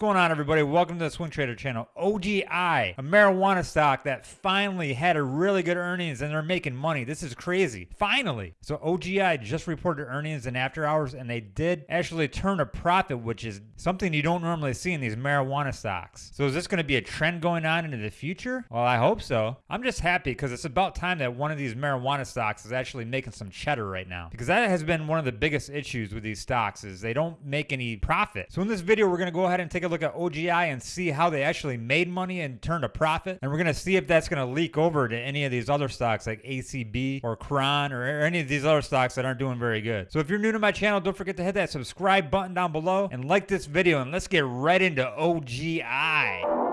going on, everybody? Welcome to the Swing Trader channel. OGI, a marijuana stock that finally had a really good earnings and they're making money. This is crazy. Finally. So OGI just reported earnings in after hours and they did actually turn a profit, which is something you don't normally see in these marijuana stocks. So is this going to be a trend going on into the future? Well, I hope so. I'm just happy because it's about time that one of these marijuana stocks is actually making some cheddar right now. Because that has been one of the biggest issues with these stocks is they don't make any profit. So in this video, we're going to go ahead and take a look at OGI and see how they actually made money and turned a profit. And we're going to see if that's going to leak over to any of these other stocks like ACB or Cron or any of these other stocks that aren't doing very good. So if you're new to my channel, don't forget to hit that subscribe button down below and like this video. And let's get right into OGI.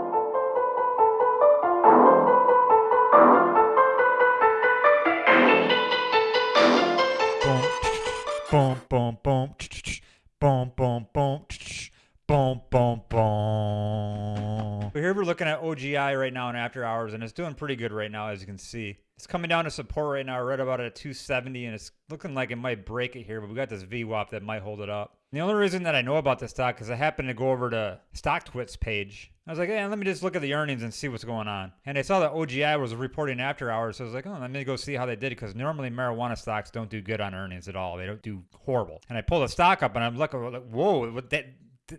OGI right now in after hours, and it's doing pretty good right now, as you can see. It's coming down to support right now. right about at 270, and it's looking like it might break it here, but we got this VWAP that might hold it up. The only reason that I know about this stock is I happened to go over to StockTwits page. I was like, hey, let me just look at the earnings and see what's going on. And I saw that OGI was reporting after hours, so I was like, oh, let me go see how they did because normally marijuana stocks don't do good on earnings at all. They don't do horrible. And I pull the stock up and I'm looking, oh, like, whoa, what that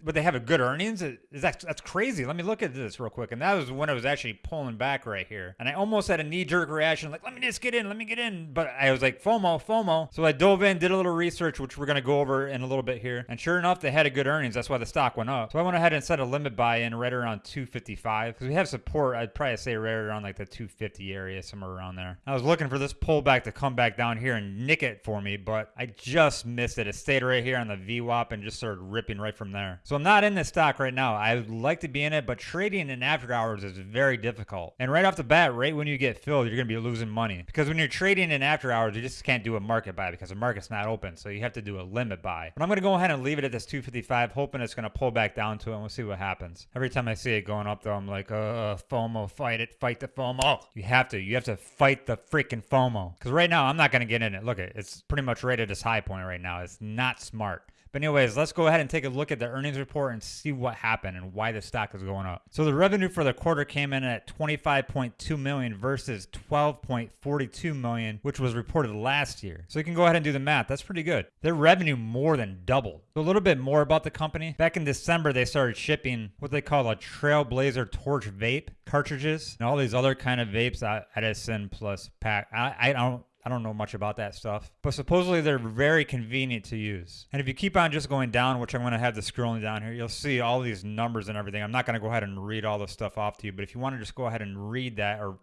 but they have a good earnings. Is that that's crazy? Let me look at this real quick. And that was when I was actually pulling back right here, and I almost had a knee jerk reaction, like let me just get in, let me get in. But I was like FOMO, FOMO. So I dove in, did a little research, which we're gonna go over in a little bit here. And sure enough, they had a good earnings. That's why the stock went up. So I went ahead and set a limit buy in right around 255 because we have support. I'd probably say right around like the 250 area, somewhere around there. I was looking for this pullback to come back down here and nick it for me, but I just missed it. It stayed right here on the VWAP and just started ripping right from there. So I'm not in this stock right now. I would like to be in it, but trading in after hours is very difficult. And right off the bat, right when you get filled, you're going to be losing money. Because when you're trading in after hours, you just can't do a market buy because the market's not open. So you have to do a limit buy. But I'm going to go ahead and leave it at this 255, hoping it's going to pull back down to it and we'll see what happens. Every time I see it going up though, I'm like, uh, FOMO, fight it, fight the FOMO. You have to. You have to fight the freaking FOMO. Because right now, I'm not going to get in it. Look, it's pretty much right at its high point right now. It's not smart. But anyways, let's go ahead and take a look at the earnings report and see what happened and why the stock is going up. So the revenue for the quarter came in at 25.2 million versus 12.42 million, which was reported last year. So you can go ahead and do the math. That's pretty good. Their revenue more than doubled. So a little bit more about the company. Back in December, they started shipping what they call a Trailblazer Torch vape cartridges and all these other kind of vapes, Edison plus pack. I, I don't I don't know much about that stuff, but supposedly they're very convenient to use. And if you keep on just going down, which I'm going to have the scrolling down here, you'll see all these numbers and everything. I'm not going to go ahead and read all this stuff off to you, but if you want to just go ahead and read that or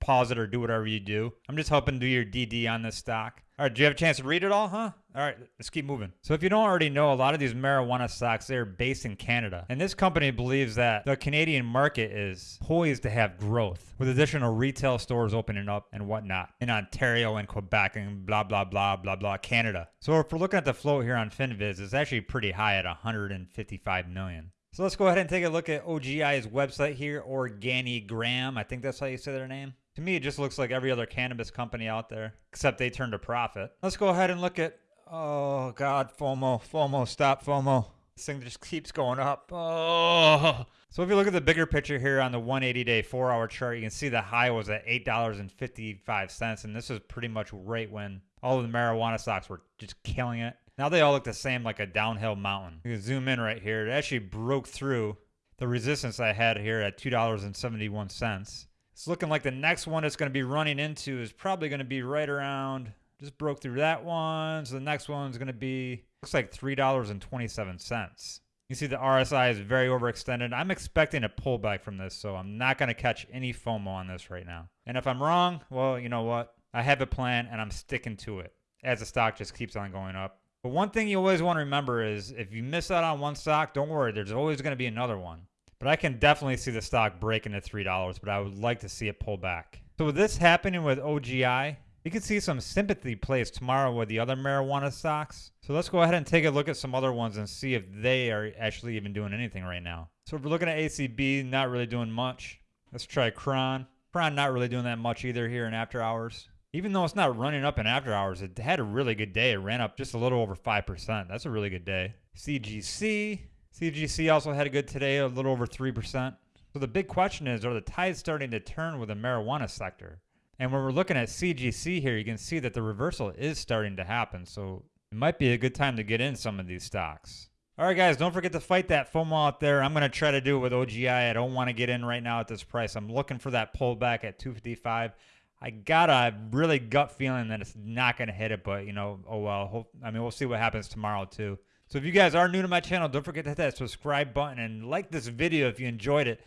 pause it or do whatever you do, I'm just helping do your DD on this stock. All right, do you have a chance to read it all, huh? All right, let's keep moving. So if you don't already know, a lot of these marijuana stocks, they're based in Canada. And this company believes that the Canadian market is poised to have growth with additional retail stores opening up and whatnot in Ontario and Quebec and blah, blah, blah, blah, blah, Canada. So if we're looking at the float here on FinViz, it's actually pretty high at 155 million. So let's go ahead and take a look at OGI's website here, Organigram. I think that's how you say their name. To me, it just looks like every other cannabis company out there, except they turned a profit. Let's go ahead and look at, oh God, FOMO, FOMO, stop FOMO. This thing just keeps going up. Oh. So if you look at the bigger picture here on the 180 day four hour chart, you can see the high was at $8.55. And this is pretty much right when all of the marijuana stocks were just killing it. Now they all look the same like a downhill mountain. You can zoom in right here. It actually broke through the resistance I had here at $2.71. It's looking like the next one it's going to be running into is probably going to be right around, just broke through that one. So the next one's going to be, looks like $3.27. You see the RSI is very overextended. I'm expecting a pullback from this, so I'm not going to catch any FOMO on this right now. And if I'm wrong, well, you know what? I have a plan and I'm sticking to it as the stock just keeps on going up. But one thing you always want to remember is if you miss out on one stock, don't worry, there's always going to be another one. But I can definitely see the stock breaking to $3, but I would like to see it pull back. So with this happening with OGI, you can see some sympathy plays tomorrow with the other marijuana stocks. So let's go ahead and take a look at some other ones and see if they are actually even doing anything right now. So if we're looking at ACB, not really doing much. Let's try Cron. Cron not really doing that much either here in after hours. Even though it's not running up in after hours, it had a really good day. It ran up just a little over 5%. That's a really good day. CGC, CGC also had a good today, a little over 3%. So the big question is, are the tides starting to turn with the marijuana sector? And when we're looking at CGC here, you can see that the reversal is starting to happen. So it might be a good time to get in some of these stocks. All right, guys, don't forget to fight that FOMO out there. I'm going to try to do it with OGI. I don't want to get in right now at this price. I'm looking for that pullback at 255. I got a really gut feeling that it's not going to hit it, but, you know, oh well. I mean, we'll see what happens tomorrow, too. So if you guys are new to my channel, don't forget to hit that subscribe button and like this video if you enjoyed it.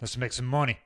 Let's make some money.